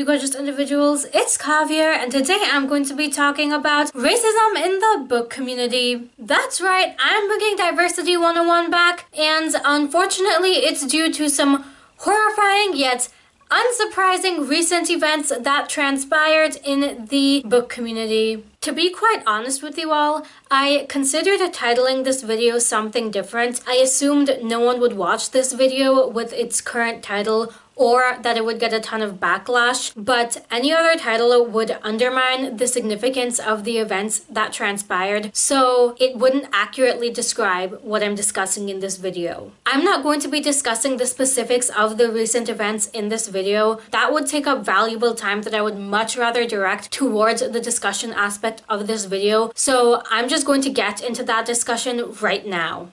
you gorgeous individuals, it's Kavier and today I'm going to be talking about racism in the book community. That's right, I'm bringing Diversity 101 back and unfortunately it's due to some horrifying yet unsurprising recent events that transpired in the book community. To be quite honest with you all, I considered titling this video something different. I assumed no one would watch this video with its current title or that it would get a ton of backlash, but any other title would undermine the significance of the events that transpired, so it wouldn't accurately describe what I'm discussing in this video. I'm not going to be discussing the specifics of the recent events in this video. That would take up valuable time that I would much rather direct towards the discussion aspect of this video, so I'm just going to get into that discussion right now.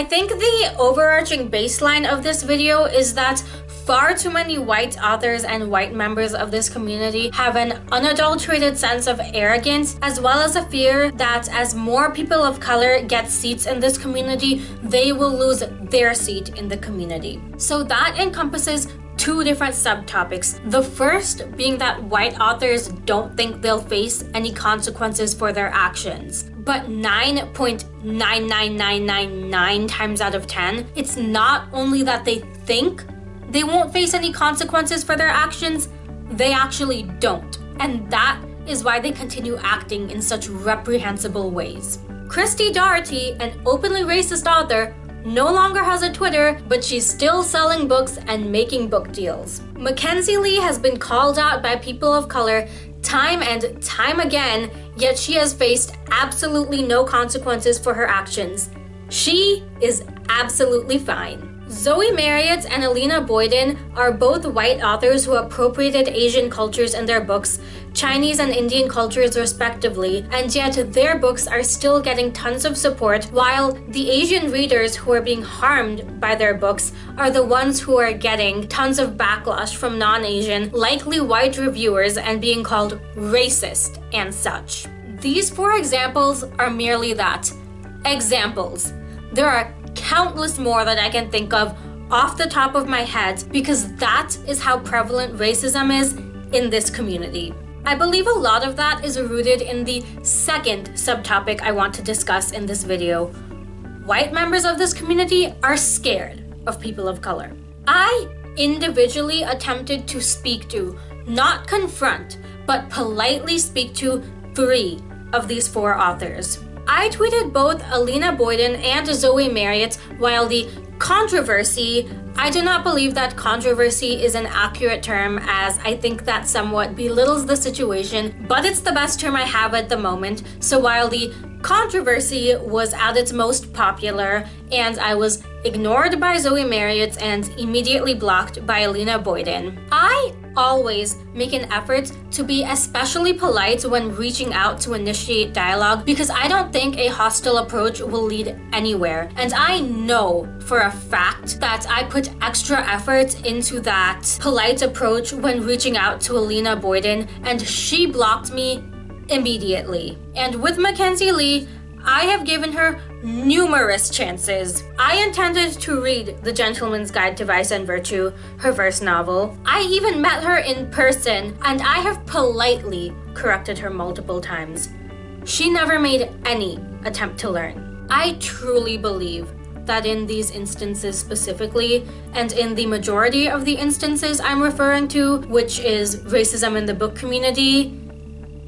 I think the overarching baseline of this video is that far too many white authors and white members of this community have an unadulterated sense of arrogance as well as a fear that as more people of color get seats in this community, they will lose their seat in the community. So that encompasses two different subtopics. The first being that white authors don't think they'll face any consequences for their actions. But 9.99999 times out of 10, it's not only that they think they won't face any consequences for their actions, they actually don't. And that is why they continue acting in such reprehensible ways. Christy Doherty, an openly racist author, no longer has a Twitter, but she's still selling books and making book deals. Mackenzi Lee has been called out by people of color time and time again, yet she has faced absolutely no consequences for her actions. She is absolutely fine. Zoe Marriott and Alina Boyden are both white authors who appropriated Asian cultures in their books, Chinese and Indian cultures respectively, and yet their books are still getting tons of support, while the Asian readers who are being harmed by their books are the ones who are getting tons of backlash from non-Asian, likely white reviewers and being called racist and such. These four examples are merely that. Examples. There are countless more that I can think of off the top of my head because that is how prevalent racism is in this community. I believe a lot of that is rooted in the second subtopic I want to discuss in this video. White members of this community are scared of people of color. I individually attempted to speak to, not confront, but politely speak to three of these four authors. I tweeted both Alina Boyden and Zoe Marriott while the controversy I do not believe that controversy is an accurate term as I think that somewhat belittles the situation, but it's the best term I have at the moment. So while the controversy was at its most popular and I was ignored by Zoe Marriott and immediately blocked by Alina Boyden, I always make an effort to be especially polite when reaching out to initiate dialogue because I don't think a hostile approach will lead anywhere. And I know for a fact that I put extra effort into that polite approach when reaching out to Alina Boyden and she blocked me immediately. And with Mackenzi Lee, I have given her numerous chances. I intended to read The Gentleman's Guide to Vice and Virtue, her first novel. I even met her in person, and I have politely corrected her multiple times. She never made any attempt to learn. I truly believe that in these instances specifically, and in the majority of the instances I'm referring to, which is racism in the book community,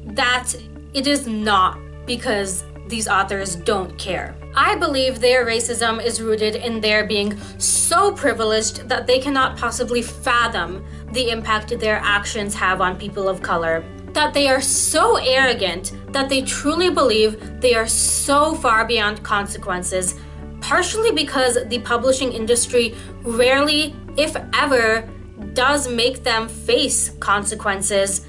that it is not because these authors don't care. I believe their racism is rooted in their being so privileged that they cannot possibly fathom the impact their actions have on people of color. That they are so arrogant that they truly believe they are so far beyond consequences, partially because the publishing industry rarely, if ever, does make them face consequences,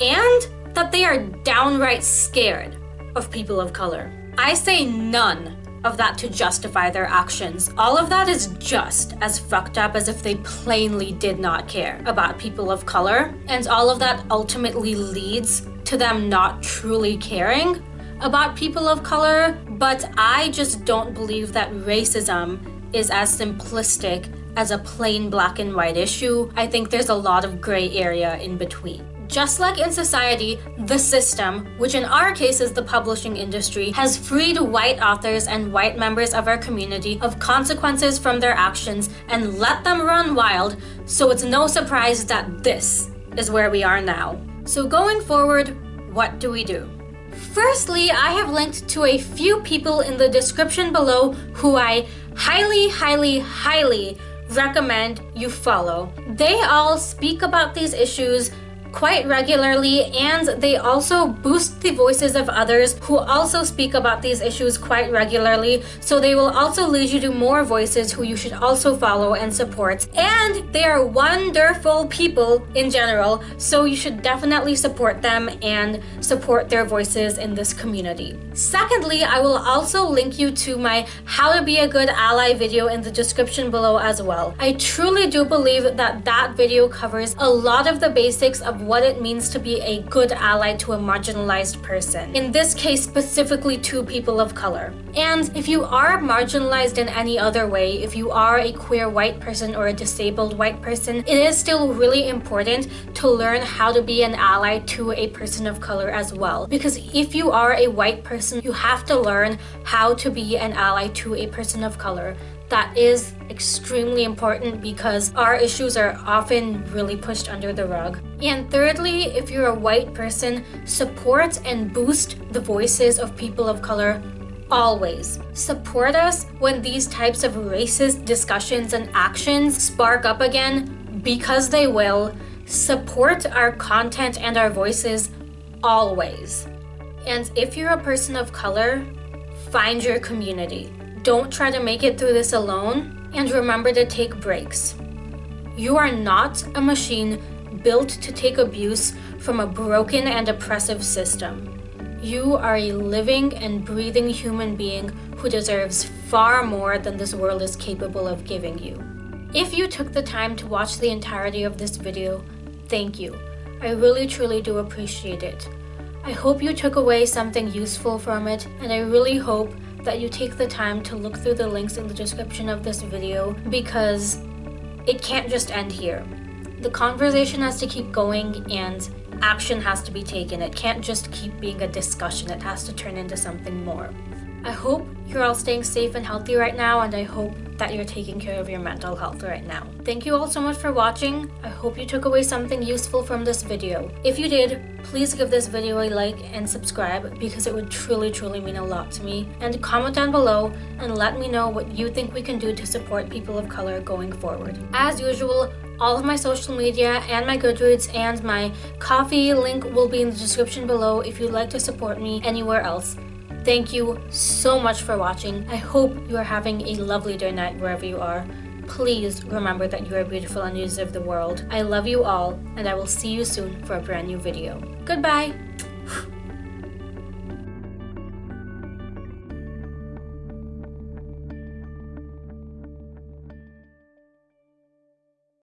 and that they are downright scared of people of color. I say none of that to justify their actions. All of that is just as fucked up as if they plainly did not care about people of color. And all of that ultimately leads to them not truly caring about people of color. But I just don't believe that racism is as simplistic as a plain black and white issue. I think there's a lot of gray area in between. Just like in society, the system, which in our case is the publishing industry, has freed white authors and white members of our community of consequences from their actions and let them run wild, so it's no surprise that this is where we are now. So going forward, what do we do? Firstly, I have linked to a few people in the description below who I highly, highly, highly recommend you follow. They all speak about these issues quite regularly and they also boost the voices of others who also speak about these issues quite regularly so they will also lead you to more voices who you should also follow and support and they are wonderful people in general so you should definitely support them and support their voices in this community. Secondly, I will also link you to my how to be a good ally video in the description below as well. I truly do believe that that video covers a lot of the basics of what it means to be a good ally to a marginalized person. In this case, specifically to people of color. And if you are marginalized in any other way, if you are a queer white person or a disabled white person, it is still really important to learn how to be an ally to a person of color as well. Because if you are a white person, you have to learn how to be an ally to a person of color that is extremely important because our issues are often really pushed under the rug. And thirdly, if you're a white person, support and boost the voices of people of color always. Support us when these types of racist discussions and actions spark up again because they will. Support our content and our voices always. And if you're a person of color, find your community. Don't try to make it through this alone and remember to take breaks. You are not a machine built to take abuse from a broken and oppressive system. You are a living and breathing human being who deserves far more than this world is capable of giving you. If you took the time to watch the entirety of this video, thank you. I really truly do appreciate it. I hope you took away something useful from it and I really hope that you take the time to look through the links in the description of this video because it can't just end here. The conversation has to keep going and action has to be taken. It can't just keep being a discussion. It has to turn into something more. I hope you're all staying safe and healthy right now and I hope that you're taking care of your mental health right now. Thank you all so much for watching. I hope you took away something useful from this video. If you did, please give this video a like and subscribe because it would truly truly mean a lot to me. And comment down below and let me know what you think we can do to support people of color going forward. As usual, all of my social media and my Goodreads and my Ko-fi link will be in the description below if you'd like to support me anywhere else. Thank you so much for watching. I hope you are having a lovely day night wherever you are. Please remember that you are beautiful and you deserve the world. I love you all and I will see you soon for a brand new video. Goodbye!